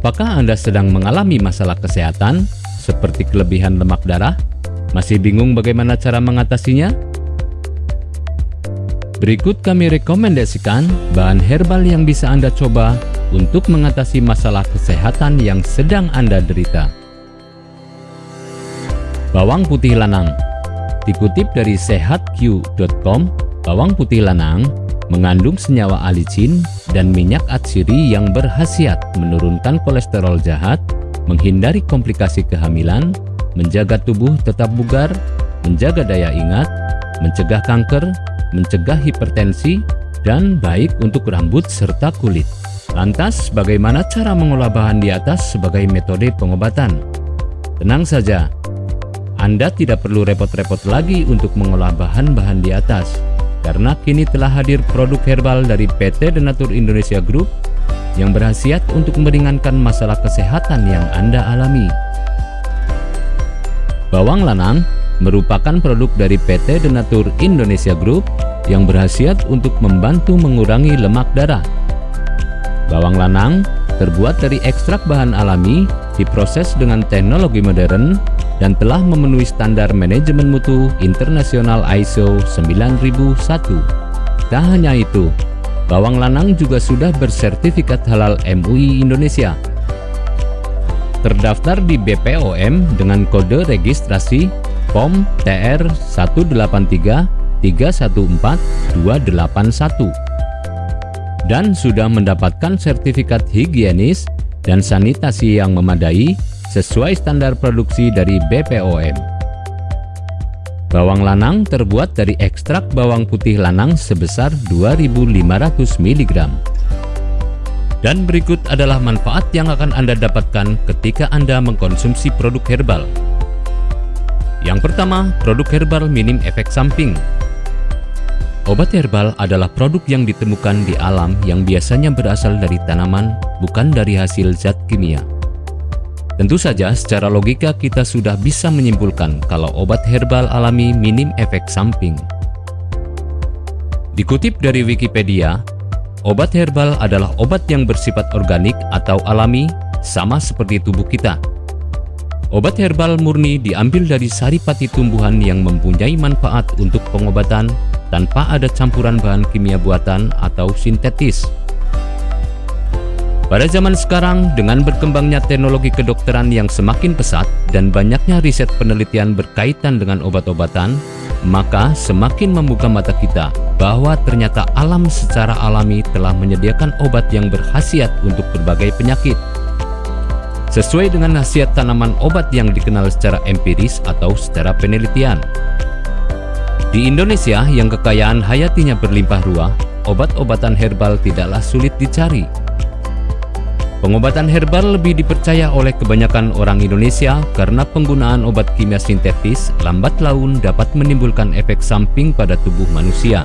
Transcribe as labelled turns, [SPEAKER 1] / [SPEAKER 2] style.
[SPEAKER 1] Apakah Anda sedang mengalami masalah kesehatan seperti kelebihan lemak darah? Masih bingung bagaimana cara mengatasinya? Berikut kami rekomendasikan bahan herbal yang bisa Anda coba untuk mengatasi masalah kesehatan yang sedang Anda derita. Bawang putih lanang Dikutip dari sehatq.com, bawang putih lanang mengandung senyawa alicin dan minyak atsiri yang berhasiat menurunkan kolesterol jahat, menghindari komplikasi kehamilan, menjaga tubuh tetap bugar, menjaga daya ingat, mencegah kanker, mencegah hipertensi, dan baik untuk rambut serta kulit. Lantas, bagaimana cara mengolah bahan di atas sebagai metode pengobatan? Tenang saja, Anda tidak perlu repot-repot lagi untuk mengolah bahan-bahan di atas karena kini telah hadir produk herbal dari PT Denatur Indonesia Group yang berhasiat untuk meringankan masalah kesehatan yang Anda alami. Bawang lanang merupakan produk dari PT Denatur Indonesia Group yang berhasiat untuk membantu mengurangi lemak darah. Bawang lanang terbuat dari ekstrak bahan alami, diproses dengan teknologi modern, dan telah memenuhi standar manajemen mutu internasional ISO 9001. Tak hanya itu, bawang lanang juga sudah bersertifikat halal MUI Indonesia. Terdaftar di BPOM dengan kode registrasi POM TR 183 314 281 dan sudah mendapatkan sertifikat higienis dan sanitasi yang memadai sesuai standar produksi dari BPOM. Bawang lanang terbuat dari ekstrak bawang putih lanang sebesar 2500 mg. Dan berikut adalah manfaat yang akan Anda dapatkan ketika Anda mengkonsumsi produk herbal. Yang pertama, produk herbal minim efek samping. Obat herbal adalah produk yang ditemukan di alam yang biasanya berasal dari tanaman, bukan dari hasil zat kimia. Tentu saja secara logika kita sudah bisa menyimpulkan kalau obat herbal alami minim efek samping. Dikutip dari Wikipedia, obat herbal adalah obat yang bersifat organik atau alami sama seperti tubuh kita. Obat herbal murni diambil dari saripati tumbuhan yang mempunyai manfaat untuk pengobatan tanpa ada campuran bahan kimia buatan atau sintetis. Pada zaman sekarang, dengan berkembangnya teknologi kedokteran yang semakin pesat dan banyaknya riset penelitian berkaitan dengan obat-obatan, maka semakin membuka mata kita bahwa ternyata alam secara alami telah menyediakan obat yang berkhasiat untuk berbagai penyakit. Sesuai dengan khasiat tanaman obat yang dikenal secara empiris atau secara penelitian. Di Indonesia yang kekayaan hayatinya berlimpah ruah, obat-obatan herbal tidaklah sulit dicari Pengobatan herbal lebih dipercaya oleh kebanyakan orang Indonesia karena penggunaan obat kimia sintetis lambat laun dapat menimbulkan efek samping pada tubuh manusia.